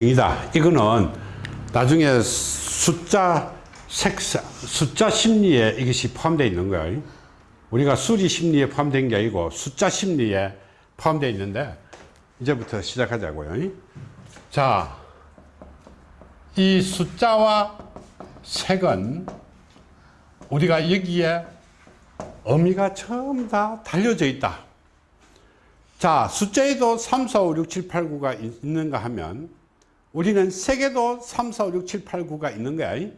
이다. 이거는 나중에 숫자 색상, 숫자 심리에 이것이 포함되어 있는 거예요. 우리가 수리 심리에 포함된 게 아니고 숫자 심리에 포함되어 있는데 이제부터 시작하자고요. 자, 이 숫자와 색은 우리가 여기에 의미가 전부 다 달려져 있다. 자, 숫자에도 3, 4, 5, 6, 7, 8, 9가 있는가 하면 우리는 세계도 3, 4, 5, 6, 7, 8, 9가 있는 거야.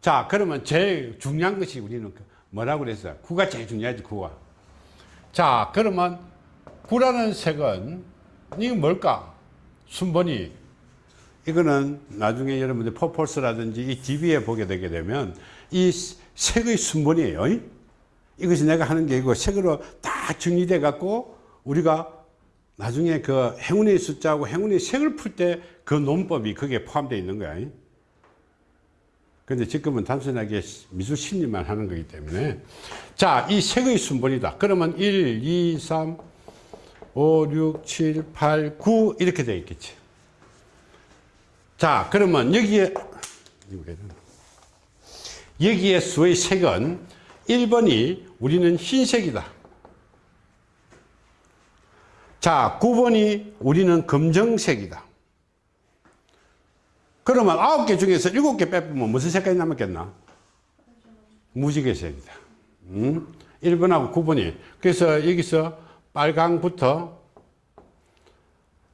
자, 그러면 제일 중요한 것이 우리는 그 뭐라고 그랬어요? 9가 제일 중요하지, 9가. 자, 그러면 9라는 색은 이게 뭘까? 순번이. 이거는 나중에 여러분들 퍼폴스라든지 이 TV에 보게 되게 되면 이 색의 순번이에요. 이것이 내가 하는 게 이거 색으로 다 정리돼 갖고 우리가 나중에 그 행운의 숫자하고 행운의 색을 풀 때 그 논법이 거기에 포함되어 있는 거야. 근데 지금은 단순하게 미술 심리만 하는 거기 때문에 자, 이 색의 순번이다. 그러면 1, 2, 3, 5, 6, 7, 8, 9 이렇게 되어 있겠지. 자, 그러면 여기에 여기에 수의 색은 1번이 우리는 흰색이다. 자, 9번이 우리는 검정색이다. 그러면 9개 중에서 7개 빼보면 무슨 색깔이 남았겠나? 무지개색이다. 음? 1번하고 9번이. 그래서 여기서 빨강부터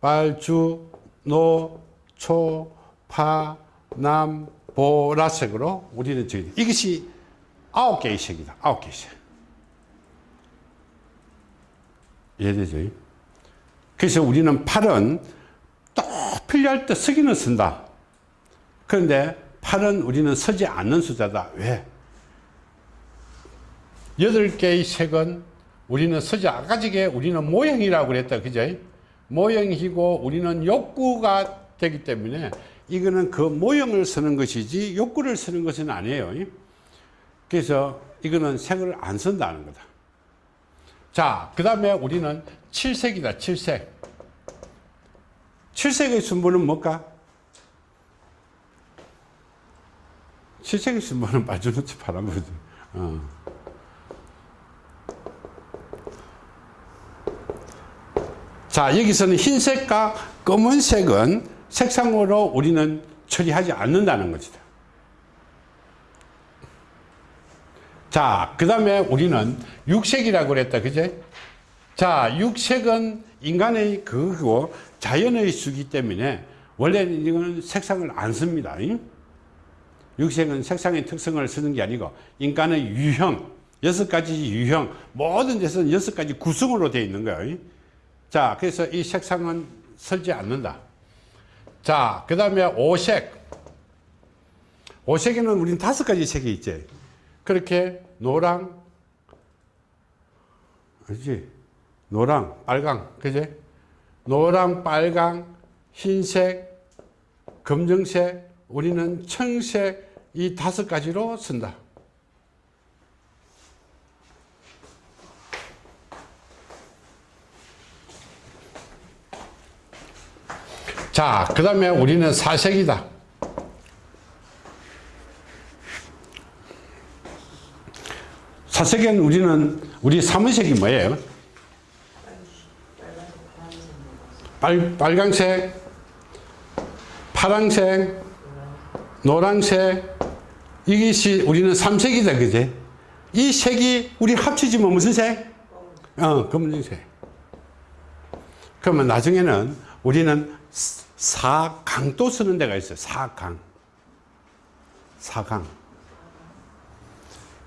빨주, 노, 초, 파, 남, 보라색으로 우리는 저기 이것이 아홉 개의 색이다. 아홉 개의 색. 이해되죠? 그래서 우리는 팔은 또 필요할 때 쓰기는 쓴다. 그런데 팔은 우리는 쓰지 않는 숫자다. 왜? 여덟 개의 색은 우리는 쓰지 아까지게 우리는 모형이라고 그랬다. 그죠? 모형이고 우리는 욕구가 되기 때문에 이거는 그 모형을 쓰는 것이지 욕구를 쓰는 것은 아니에요. 그래서 이거는 색을 안 쓴다는 거다. 자, 그 다음에 우리는 칠색이다, 칠색. 칠색의 순번은 뭘까? 칠색의 빠져놓지 파란 거지. 어. 자, 여기서는 흰색과 검은색은 색상으로 우리는 처리하지 않는다는 것이다. 자, 그 다음에 우리는 육색이라고 그랬다. 그제? 자, 육색은 인간의 그거 자연의 수기 때문에 원래 이거는 색상을 안 씁니다. 육색은 색상의 특성을 쓰는 게 아니고 인간의 유형, 여섯 가지 유형, 모든 데서는 여섯 가지 구성으로 되어 있는 거예요. 자, 그래서 이 색상은 설지 않는다. 자, 그 다음에 오색. 오색에는 우린 다섯 가지 색이 있지. 그렇게 노랑, 그지 노랑, 빨강, 그제? 노랑, 빨강, 흰색, 검정색, 우리는 청색 이 다섯 가지로 쓴다. 자, 그 다음에 우리는 사색이다. 사색엔 우리는 우리 사무색이 뭐예요? 빨, 빨강색, 파랑색, 노란색, 이것이 우리는 삼색이다, 그제? 이 색이 우리 합치지면 무슨 색? 어, 검은색. 그러면 나중에는 우리는 사강도 쓰는 데가 있어요. 사강. 사강.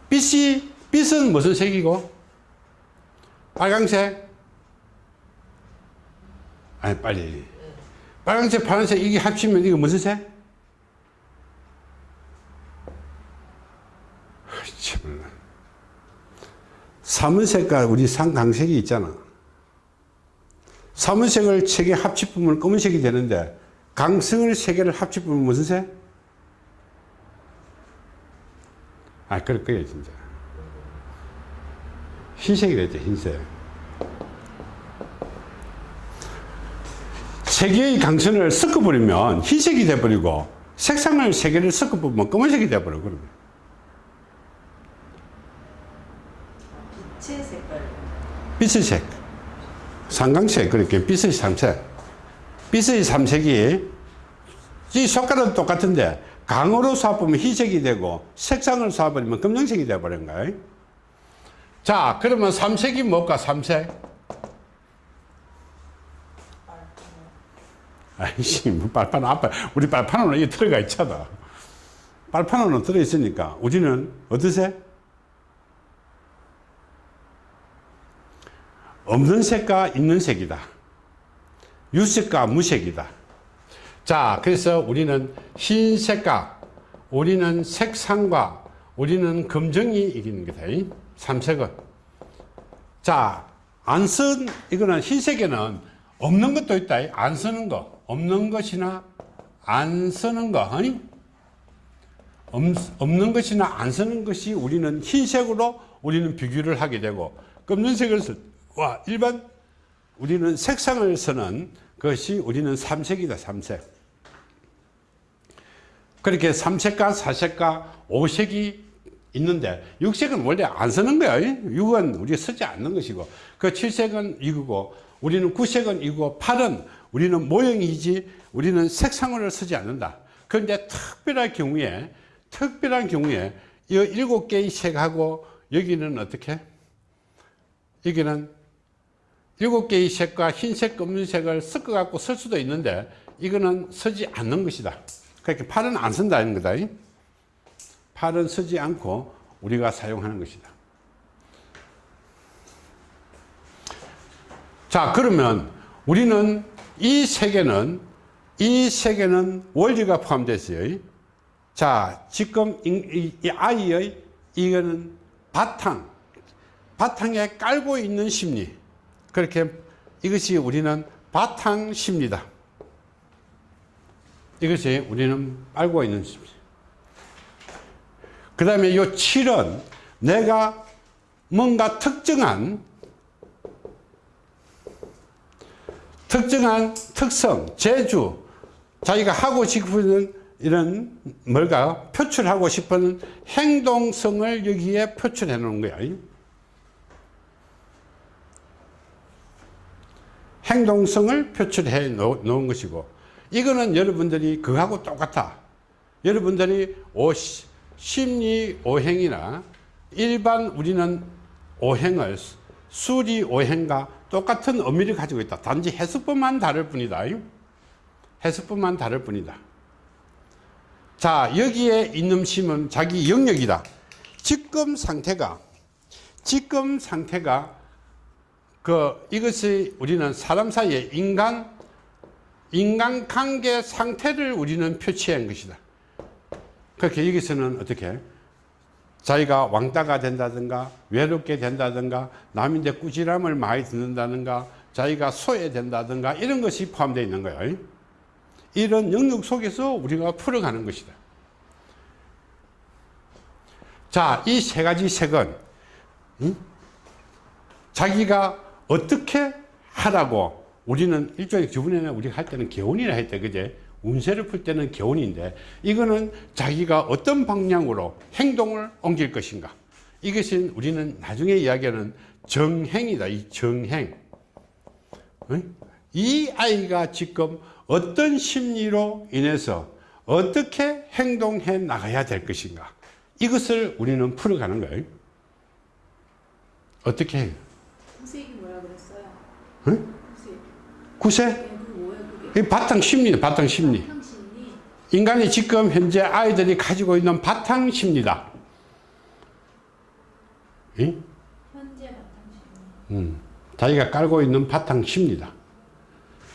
빛이, 빛은 무슨 색이고? 빨강색? 아니 빨리. 빨간색 파란색 이게 합치면 이거 무슨 색? 참 사문색과 우리 상강색이 있잖아. 사문색을 세개 합치면 검은색이 되는데 강성을 세 개를 합치면 무슨 색? 아 그럴 거예요 진짜. 흰색이 되죠 흰색 세 개의 강선을 섞어버리면 흰색이 돼버리고 색상을 세 개를 섞어보면 검은색이 돼버려 그러면. 빛의 색깔. 빛의 색. 상강색 그렇게 빛의 삼색. 빛의 삼색이 이 색깔은 똑같은데 강으로 쏴보면 흰색이 되고 색상을 쏴버리면 검정색이 돼버린 거예요. 자 그러면 삼색이 뭘까 삼색 아이씨 뭐 빨판 앞에 우리 빨판은 이게 들어가 있잖아. 빨판은 들어 있으니까? 우리는 어떠세? 없는 색과 있는 색이다. 유색과 무색이다. 자 그래서 우리는 흰색과 우리는 색상과 우리는 검정이 이기는 거다 이 삼색은. 자안 쓴 이거는 흰색에는 없는 것도 있다 안 쓰는 거 없는 것이나 안 쓰는 거 아니? 없, 없는 것이나 안 쓰는 것이 우리는 흰색으로 우리는 비교를 하게 되고 검정색을 쓸와 일반 우리는 색상을 쓰는 것이 우리는 삼색이다 삼색. 그렇게 삼색과 사색과 오색이 있는데 육색은 원래 안 쓰는 거야. 육은 우리가 쓰지 않는 것이고 그 칠색은 이거고 우리는 구색은 이거 팔은 우리는 모형이지 우리는 색상을 쓰지 않는다 그런데 특별한 경우에 특별한 경우에 이 일곱 개의 색하고 여기는 어떻게 여기는 일곱 개의 색과 흰색, 검은색을 섞어 갖고 쓸 수도 있는데 이거는 쓰지 않는 것이다. 그렇게 팔은 안 쓴다는 거다. 팔은 쓰지 않고 우리가 사용하는 것이다. 자, 그러면 우리는 이 색에는 이 색에는 원리가 포함되어 있어요. 자, 지금 이, 이 아이의 이거는 바탕, 바탕에 깔고 있는 심리. 그렇게 이것이 우리는 바탕 심리다. 이것이 우리는 알고 있는 심리. 그 다음에 이 7은 내가 뭔가 특정한 특정한 특성, 재주, 자기가 하고 싶은 이런 뭘까 표출하고 싶은 행동성을 여기에 표출해 놓은 거야. 행동성을 표출해 놓은 것이고 이거는 여러분들이 그하고 똑같아 여러분들이 오, 심리 오행이나 일반 우리는 오행을 수리 오행과 똑같은 의미를 가지고 있다. 단지 해석법만 다를 뿐이다 해석법만 다를 뿐이다. 자 여기에 있는 심은 자기 영역이다. 지금 상태가 지금 상태가 그 이것이 우리는 사람 사이의 인간 인간관계 상태를 우리는 표치한 것이다. 그렇게 여기서는 어떻게 자기가 왕따가 된다든가 외롭게 된다든가 남인데 꾸지람을 많이 듣는다든가 자기가 소외된다든가 이런 것이 포함되어 있는 거예요. 이런 영역 속에서 우리가 풀어가는 것이다. 자, 이 세 가지 색은 응? 자기가 어떻게 하라고 우리는 일종의 저번에는 우리가 할 때는 개운이라 했대 그제 운세를 풀 때는 개운인데 이거는 자기가 어떤 방향으로 행동을 옮길 것인가 이것은 우리는 나중에 이야기하는 정행이다 이 정행 이 아이가 지금 어떤 심리로 인해서 어떻게 행동해 나가야 될 것인가 이것을 우리는 풀어가는 거예요 어떻게 해요? 구색이 뭐라 그랬어요? 응? 구색. 구세? 이 바탕 심리다 바탕 심리. 인간이 지금 현재 아이들이 가지고 있는 바탕 심리다 응? 현재 바탕 심리. 음, 자기가 깔고 있는 바탕 심리다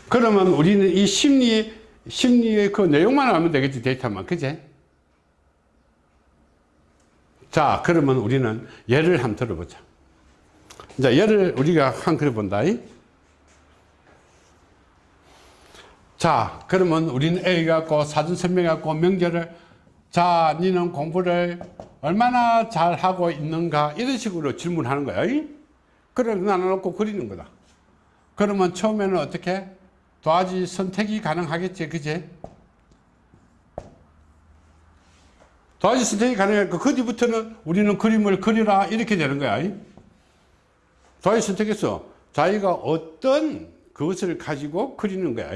그러면 우리는 이 심리 심리의 그 내용만 알면 되겠지 데이터만 그제? 자 그러면 우리는 예를 한번 들어보자 이제 예를 우리가 한 그려 본다 자 그러면 우리는 A 갖고 사전 설명 갖고 명제를 자 니는 공부를 얼마나 잘하고 있는가 이런 식으로 질문하는 거야 그래 나눠놓고 그리는 거다. 그러면 처음에는 어떻게? 더하기 선택이 가능하겠지 그제 더하기 선택이 가능하니까 그 뒤부터는 우리는 그림을 그리라 이렇게 되는 거야 더하기 선택해서 자기가 어떤 그것을 가지고 그리는 거야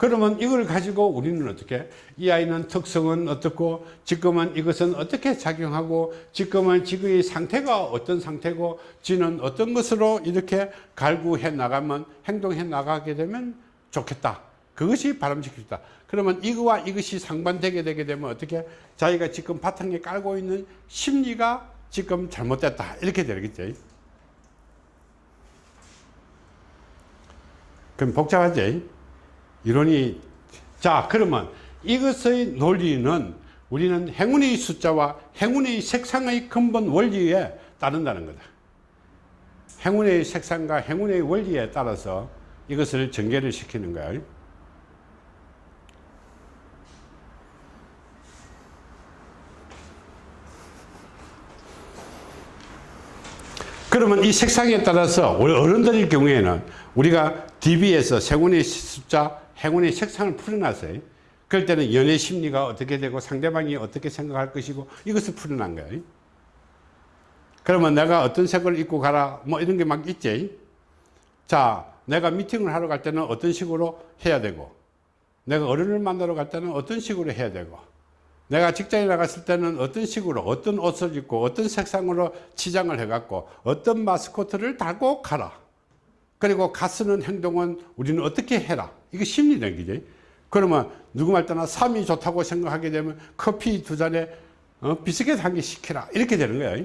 그러면 이걸 가지고 우리는 어떻게? 이 아이는 특성은 어떻고 지금은 이것은 어떻게 작용하고 지금은 지금의 상태가 어떤 상태고 지는 어떤 것으로 이렇게 갈구해 나가면 행동해 나가게 되면 좋겠다. 그것이 바람직하다. 그러면 이거와 이것이 상반되게 되게 되면 어떻게? 자기가 지금 바탕에 깔고 있는 심리가 지금 잘못됐다. 이렇게 되겠죠. 그럼 복잡하지 이론이 자 그러면 이것의 논리는 우리는 행운의 숫자와 행운의 색상의 근본 원리에 따른다는 거다. 행운의 색상과 행운의 원리에 따라서 이것을 전개를 시키는 거야. 그러면 이 색상에 따라서 우리 어른들의 경우에는 우리가 DB에서 행운의 숫자, 행운의 색상을 풀어놨어요. 그럴 때는 연애 심리가 어떻게 되고 상대방이 어떻게 생각할 것이고 이것을 풀어난 거예요. 그러면 내가 어떤 색을 입고 가라 뭐 이런 게 막 있지. 자, 내가 미팅을 하러 갈 때는 어떤 식으로 해야 되고 내가 어른을 만나러 갈 때는 어떤 식으로 해야 되고 내가 직장에 나갔을 때는 어떤 식으로 어떤 옷을 입고 어떤 색상으로 치장을 해갖고 어떤 마스코트를 달고 가라 그리고 가쓰는 행동은 우리는 어떻게 해라. 이게 심리라는 거지 그러면 누구 말 때나 삶이 좋다고 생각하게 되면 커피 두 잔에 어, 비스켓 한 개 시키라. 이렇게 되는 거야.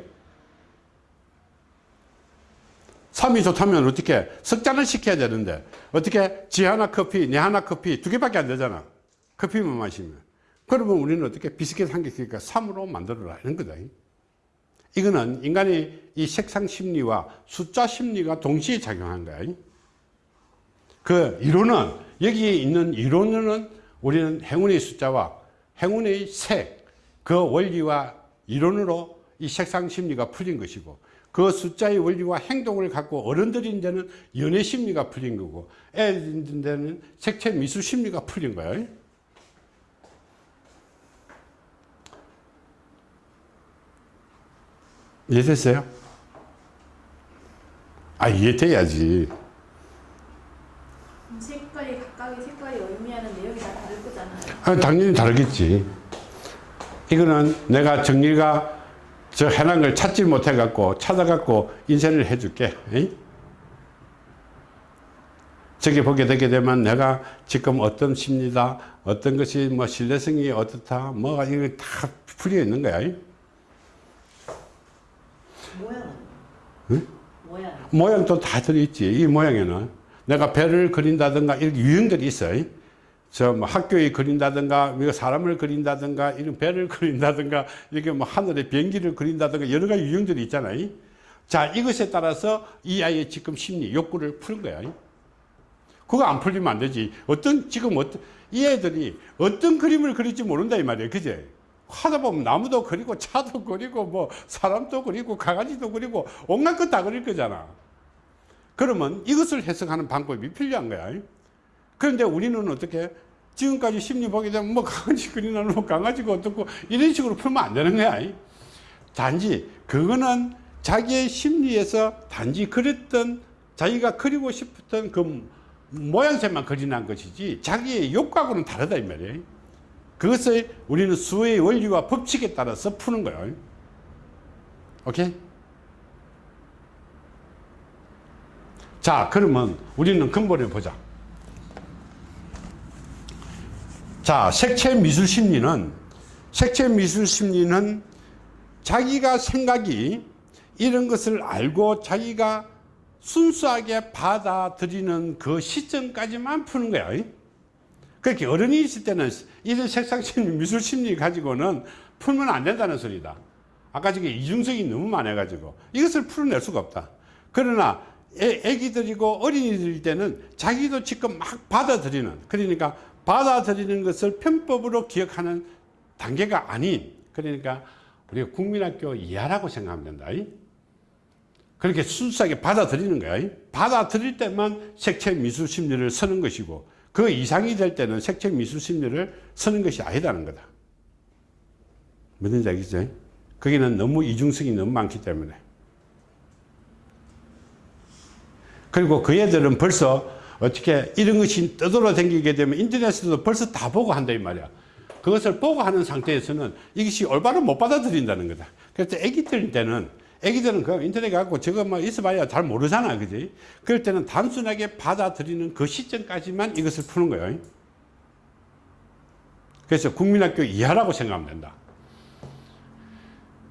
삶이 좋다면 어떻게? 석 잔을 시켜야 되는데. 어떻게? 지 하나 커피 내 하나 커피 두 개밖에 안 되잖아. 커피만 마시면. 그러면 우리는 어떻게? 비스켓 한개 쓰니까 3으로 만들어라. 이런 거다 이거는 인간의 이 색상 심리와 숫자 심리가 동시에 작용한 거야. 그 이론은 여기에 있는 이론은 우리는 행운의 숫자와 행운의 색 그 원리와 이론으로 이 색상 심리가 풀린 것이고 그 숫자의 원리와 행동을 갖고 어른들인 데는 연애 심리가 풀린 거고 애들인 데는 색채 미술 심리가 풀린 거야 이해됐어요? 아 이해돼야지 색깔이 각각의 색깔이 의미하는 내용이 다 다를 거잖아요. 아, 당연히 다르겠지 이거는 내가 정리가 저 해난 걸 찾지 못해 갖고 찾아 갖고 인쇄를 해 줄게 저기 보게 되게 되면 내가 지금 어떤 심리다 어떤 것이 뭐 신뢰성이 어떻다 뭐가 이거 다 풀려 있는 거야 모양은? 응? 모양. 모양도 다 들어있지 이 모양에는 내가 배를 그린다든가 이렇게 유형들이 있어요 저뭐 학교에 그린다든가 이거 사람을 그린다든가 이런 배를 그린다든가 이렇게 뭐 하늘에 비행기를 그린다든가 여러 가지 유형들이 있잖아요 자 이것에 따라서 이 아이의 지금 심리 욕구를 푸는 거야 그거 안 풀리면 안 되지 어떤 지금 어떤 이 애들이 어떤 그림을 그릴지 모른다 이 말이에요 그제 하다 보면 나무도 그리고 차도 그리고 뭐 사람도 그리고 강아지도 그리고 온갖 것 다 그릴 거잖아. 그러면 이것을 해석하는 방법이 필요한 거야. 그런데 우리는 어떻게 지금까지 심리 보게 되면 뭐 강아지 그리나는 뭐 강아지가 어떻고 이런 식으로 풀면 안 되는 거야. 단지 그거는 자기의 심리에서 단지 그랬던 자기가 그리고 싶었던 그 모양새만 그리는 것이지 자기의 욕구하고는 다르다 이 말이에요 그것을 우리는 수의 원리와 법칙에 따라서 푸는 거예요. 오케이? 자 그러면 우리는 근본을 보자. 자 색채 미술 심리는 색채 미술 심리는 자기가 생각이 이런 것을 알고 자기가 순수하게 받아들이는 그 시점까지만 푸는 거야 그렇게 어른이 있을 때는 이런 색상 심리 미술 심리 가지고는 풀면 안 된다는 소리다. 아까 저게 이중성이 너무 많아 가지고 이것을 풀어낼 수가 없다. 그러나 애, 애기들이고 어린이들일 때는 자기도 지금 막 받아들이는 그러니까 받아들이는 것을 편법으로 기억하는 단계가 아닌 그러니까 우리가 국민학교 이하라고 생각하면 된다 그렇게 순수하게 받아들이는 거야. 받아들일 때만 색채 미술 심리를 쓰는 것이고 그 이상이 될 때는 색채 미술 심리를 쓰는 것이 아니라는 거다. 무슨 얘기죠? 거기는 너무 이중성이 너무 많기 때문에. 그리고 그 애들은 벌써 어떻게 이런 것이 떠돌아다니게 되면 인터넷에도 벌써 다 보고 한다 이 말이야. 그것을 보고 하는 상태에서는 이것이 올바로 못 받아들인다는 거다. 그래서 애기들 때는 애기들은 그 인터넷 갖고 저거 뭐 있어봐야 잘 모르잖아, 그지? 그럴 때는 단순하게 받아들이는 그 시점까지만 이것을 푸는 거예요. 그래서 국민학교 이하라고 생각하면 된다.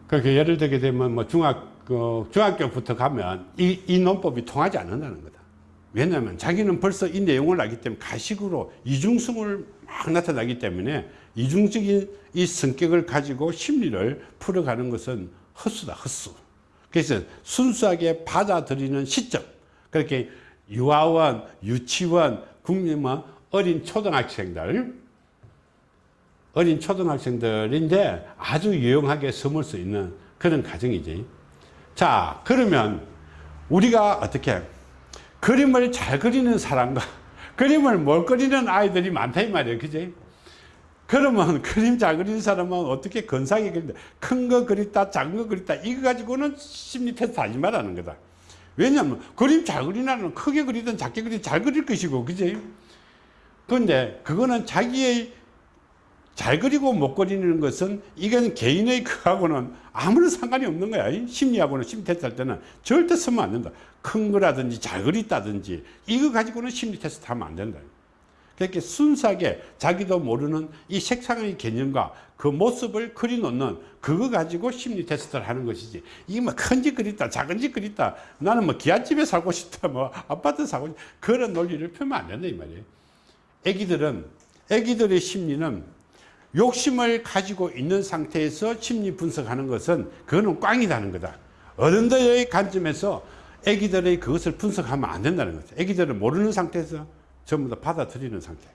그렇게 예를 들게 되면 뭐 중학, 그 중학교부터 가면 이, 이 논법이 통하지 않는다는 거다. 왜냐하면 자기는 벌써 이 내용을 알기 때문에 가식으로 이중성을 막 나타나기 때문에 이중적인 이 성격을 가지고 심리를 풀어가는 것은 헛수다, 헛수. 그래서 순수하게 받아들이는 시점. 그렇게 유아원, 유치원, 국민뭐 어린 초등학생들, 어린 초등학생들인데 아주 유용하게 섬을 수 있는 그런 과정이지. 자, 그러면 우리가 어떻게 그림을 잘 그리는 사람과 그림을 못 그리는 아이들이 많다 이 말이에요. 그지? 그러면 그림 잘 그리는 사람은 어떻게 건상하게 그린다. 큰 거 그렸다, 작은 거 그렸다. 이거 가지고는 심리 테스트 하지 말라는 거다. 왜냐하면 그림 잘 그리는 아이는 크게 그리든 작게 그리든 잘 그릴 것이고, 그지? 그런데 그거는 자기의 잘 그리고 못 그리는 것은 이건 개인의 그하고는 아무런 상관이 없는 거야. 이 심리하고는 심리 테스트 할 때는 절대 쓰면 안 된다. 큰 거라든지 잘 그렸다든지 이거 가지고는 심리 테스트 하면 안 된다. 그렇게 순수하게 자기도 모르는 이 색상의 개념과 그 모습을 그려놓는 그거 가지고 심리 테스트를 하는 것이지. 이게 뭐 큰 집 그렸다, 작은 집 그렸다. 나는 뭐 기와집에 살고 싶다, 뭐 아파트 살고 싶다. 그런 논리를 펴면 안 된다, 이 말이에요. 애기들은, 애기들의 심리는 욕심을 가지고 있는 상태에서 심리 분석하는 것은 그거는 꽝이라는 거다. 어른들의 관점에서 애기들의 그것을 분석하면 안 된다는 거죠. 애기들은 모르는 상태에서 전부 다 받아들이는 상태.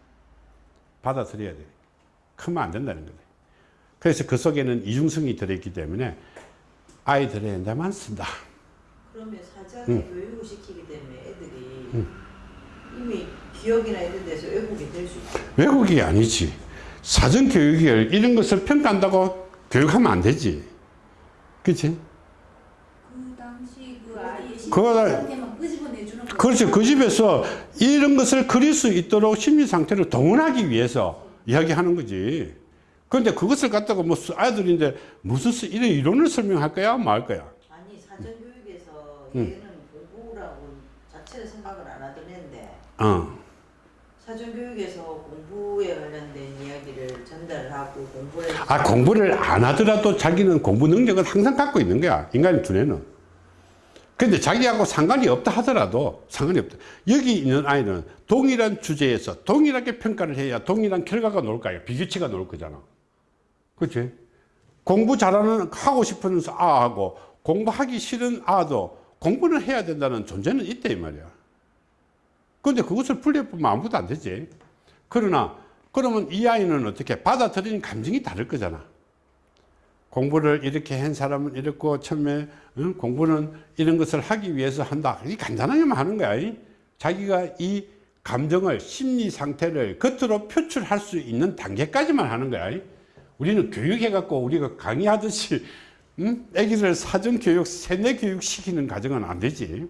받아들여야 돼. 크면 안 된다는 거다. 그래서 그 속에는 이중성이 들어있기 때문에 아이들의 내만 쓴다. 그러면 사전에 교육을 시키기 때문에 애들이 이미 기억이나 이런 데서 왜곡이 될 수 있어요. 외국이 아니지. 사전 교육이 이런 것을 평가한다고 교육하면 안 되지. 그치? 그 당시 그 아이의 그 그렇죠. 그 집에서 이런 것을 그릴 수 있도록 심리 상태를 동원하기 위해서 이야기하는 거지. 그런데 그것을 갖다가 뭐 수- 아이들인데 무슨 수- 이런 이론을 설명할 거야? 뭐할 거야? 아니 사전 교육에서 음. 얘는 공부라고 자체를 생각을 안 하던 애인데 어. 사전 교육에서 공부에 관련된 이야기를 전달하고 공부를 아, 공부를 안 하더라도 자기는 공부 능력은 항상 갖고 있는 거야. 인간의 두뇌는. 근데 자기하고 상관이 없다 하더라도 상관이 없다. 여기 있는 아이는 동일한 주제에서 동일하게 평가를 해야 동일한 결과가 나올 거야. 비교치가 나올 거잖아. 그치? 공부 잘하는, 하고 싶은 아하고 공부하기 싫은 아도 공부는 해야 된다는 존재는 있다, 이 말이야. 근데 그것을 분리해보면 아무것도 안 되지. 그러나, 그러면 이 아이는 어떻게 받아들이는 감정이 다를 거잖아. 공부를 이렇게 한 사람은 이렇고 처음에 응? 공부는 이런 것을 하기 위해서 한다. 이 간단하게만 하는 거야. 이. 자기가 이 감정을 심리 상태를 겉으로 표출할 수 있는 단계까지만 하는 거야. 이. 우리는 교육해 갖고 우리가 강의하듯이 응? 애기들 사전 교육, 세뇌 교육 시키는 과정은 안 되지.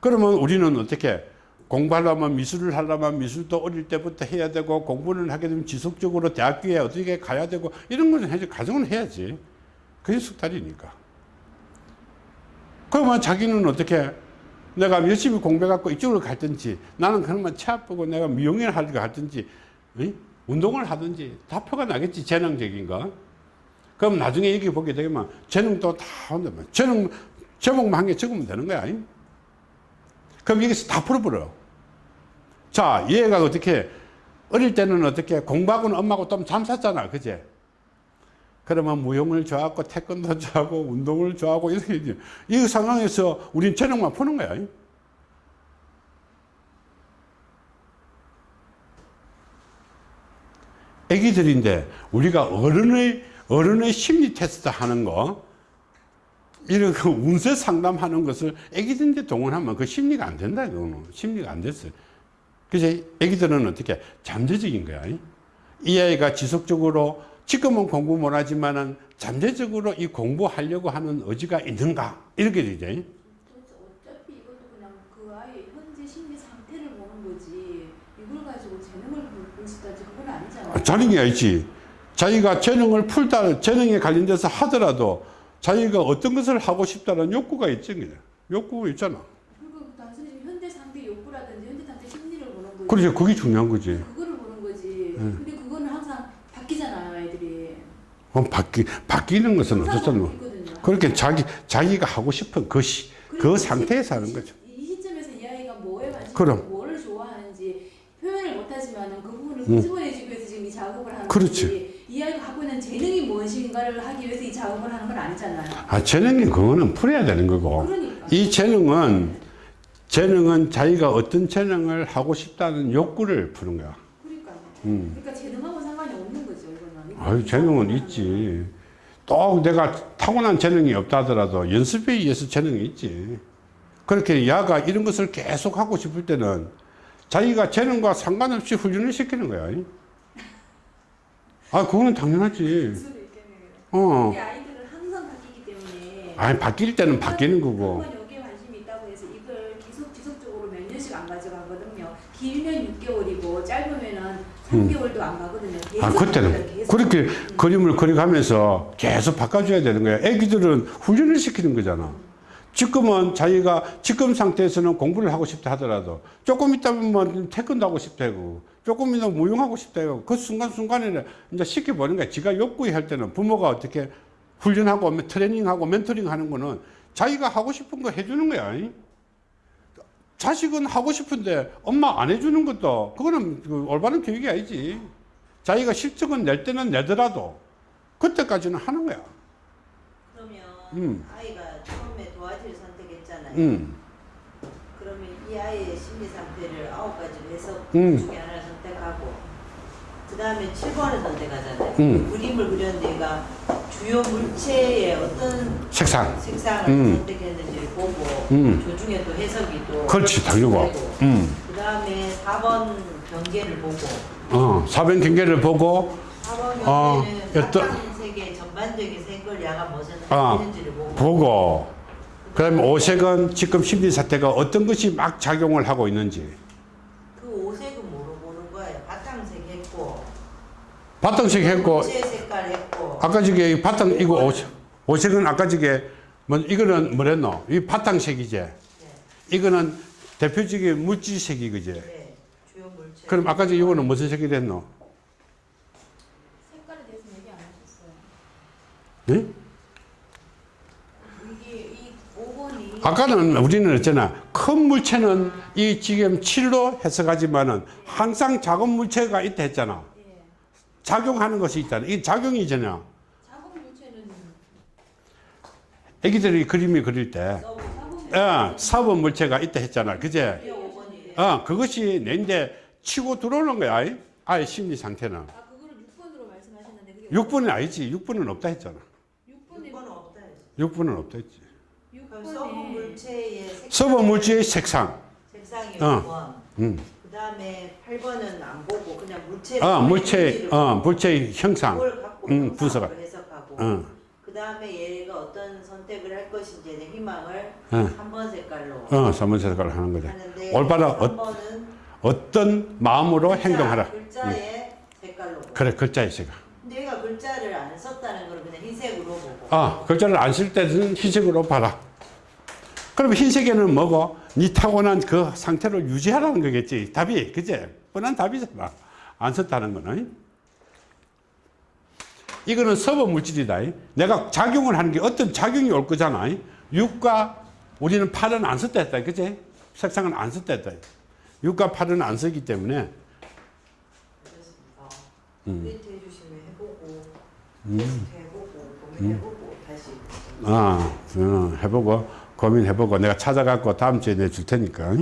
그러면 우리는 어떻게 공부하려면 미술을 하려면 미술도 어릴 때부터 해야 되고 공부를 하게 되면 지속적으로 대학교에 어떻게 가야 되고 이런 거는 해야지 가정은 해야지 그게 숙달이니까 그러면 자기는 어떻게 내가 열심히 공부해 갖고 이쪽으로 갈든지 나는 그러면 체압 보고 내가 미용을 할든지 응? 운동을 하든지 다 표가 나겠지 재능적인 거 그럼 나중에 여기 보게 되면 재능도 다 온다면 재능 제목만 한 개 적으면 되는 거야 잉? 그럼 여기서 다 풀어버려. 자, 얘가 어떻게, 어릴 때는 어떻게, 공부하고는 엄마하고 좀 잠쌌잖아. 그제? 그러면 무용을 좋아하고, 태권도 좋아하고, 운동을 좋아하고, 이렇게, 이 상황에서 우린 재능만 푸는 거야. 애기들인데, 우리가 어른의, 어른의 심리 테스트 하는 거, 이런 그 운세 상담하는 것을 애기들한테 동원하면 그 심리가 안 된다 이거는 심리가 안 됐어요. 그래서 애기들은 어떻게 잠재적인 거야. 이 아이가 지속적으로 지금은 공부 못하지만은 잠재적으로 이 공부하려고 하는 의지가 있는가 이렇게 되죠. 어차피 이것도 그냥 그 아이의 현재 심리 상태를 보는 거지 이걸 가지고 재능을 보시다지 그건 아니잖아요. 자능이 있지. 자기가 재능을 풀다 재능에 관련돼서 하더라도 자기가 어떤 것을 하고 싶다는 욕구가 있지 욕구가 있잖아. 그렇지 그게 중요한 거지. 그거를 보는 거지. 근데 그거는 항상 바뀌잖아요, 아이들이. 어, 바뀌 바뀌는 것은 어떻든 바뀌거든요. 그렇게 자기 자기가 하고 싶은 것이 그 그리고 상태에서 이 하는 시- 거죠. 이 시점에서 이 아이가 뭐에 관심 뭐를 좋아하는지 표현을 못하지만은 그 부분을 끄집어내기 위해서 지금 이 작업을 하는 그렇지. 거지. 이 아이가 갖고 있는 재능이 무엇인가를 하기 위해서 이 작업을 하는 건 아니잖아요. 아 재능이 그거는 풀어야 되는 거고 그러니까. 이 재능은 재능은 자기가 어떤 재능을 하고 싶다는 욕구를 푸는 거야. 그러니까. 음. 그러니까 재능하고 상관이 없는 거죠, 이거는. 아유 재능은 있지. 또 내가 타고난 재능이 없다 하더라도 연습에 의해서 재능이 있지. 그렇게 야가 이런 것을 계속 하고 싶을 때는 자기가 재능과 상관없이 훈련을 시키는 거야. 아, 그거는 당연하지. 있겠네요. 어. 아이들은 항상 바뀌기 때문에 아니, 바뀔 때는 바뀌는 거고. 한번 여기에 관심이 있다고 해서 이걸 계속 지속적으로 몇 년씩 안 가져가거든요. 길면 6개월이고 짧으면은 3개월도 안 가거든요. 아, 그때는. 계속. 그렇게 그림을 그려가면서 계속 바꿔줘야 되는 거야. 애기들은 훈련을 시키는 거잖아. 지금은 자기가 지금 상태에서는 공부를 하고 싶다 하더라도 조금 있다면 뭐 태권도 하고 싶다 하고 조금 있다면 무용하고 싶다 하고 그 순간순간에 이제 시켜보는 거야. 지가 욕구히 할 때는 부모가 어떻게 훈련하고 트레이닝하고 멘토링 하는 거는 자기가 하고 싶은 거 해주는 거야. 자식은 하고 싶은데 엄마 안 해주는 것도 그거는 그 올바른 교육이 아니지. 자기가 실적은 낼 때는 내더라도 그때까지는 하는 거야. 그러면 음. 아이가 처음에 도화지를 선택했잖아요. 음. 그러면 이 아이의 심리 상태를 아홉 가지로 해서 음. 그 중에 하나를 선택하고 그 다음에 7번을 선택하잖아요. 음. 그림을 그렸는데 얘가 주요 물체의 어떤 색상. 색상을 음. 선택했는지를 보고 음. 조중에 또 해석이 또 그렇지, 당연고. 음. 그 다음에 4번 경계를 보고 어, 사변 경계를 보고 4번 어, 경계는 어떤- 바탕색의 전반적인 색을 야가 무엇을 아, 보고 보고 그다음에 오색은 지금 심리 사태가 어떤 것이 막 작용을 하고 있는지 그 오색은 뭐로 보는 거예요? 바탕색 했고 바탕색 했고 했고 아까 저게 바탕 이거 오색 오색은 아까 저게 뭐 이거는 뭐랬노 이 바탕색이지 네, 이거는 대표적인 물질색이 그지 네, 그럼 아까 저 이거는 무슨 색이 됐노 색깔에 대해서 얘기 안 하셨어요. 네? 이게 이 5번이 아까는 우리는 했잖아. 큰 물체는 이 지금 7로 해석하지만은 항상 작은 물체가 있다 했잖아. 예. 작용하는 것이 있잖아. 이 작용이잖아. 애기들이 그림을 그릴 때, 어, 사본 물체가 있다 했잖아. 그제? 5번이에요. 어, 그것이 내인데 치고 들어오는 거야. 아이? 아이 심리 상태는. 아 그거를 6번으로 말씀하셨는데 그게 6분은 아니지. 6분은 없다 했잖아. 6번에 6번은 없다 했어. 6분은 없다 했지. 6번에 물체의 색깔 서본 물체의 색상. 색상이 어. 5번 음. 그 다음에 8번은 안 보고 그냥 물체 어, 물체, 어, 물체의 형상. 그걸 갖고 음, 분석을. 해석하고 어. 그 다음에 얘가 어떤 선택을 할 것인지에 대한 희망을 어. 3번 색깔로 어, 사문 색깔을 하는. 하는데 올바른 어, 3번은 어떤 마음으로 행동하라. 글자의 색깔로 보고. 그래, 글자의 색깔. 근데 얘가 글자를 안 썼다는 걸 그냥 흰색으로 보고 아, 글자를 안 쓸 때는 흰색으로 봐라. 그러면 흰색에는 뭐고? 니 타고난 그 상태를 유지하라는 거겠지. 답이, 그제? 뻔한 답이잖아. 안 썼다는 거는. 이거는 서버 물질이다. 내가 작용을 하는 게 어떤 작용이 올 거잖아. 6과 우리는 8은 안 썼다 했다. 그제? 색상은 안 썼다 했다. 6과 8은 안 쓰기 때문에 음. 고민해보고 다시 아, 어, 해보고 고민해보고 내가 찾아갖고 다음 주에 내줄 테니까.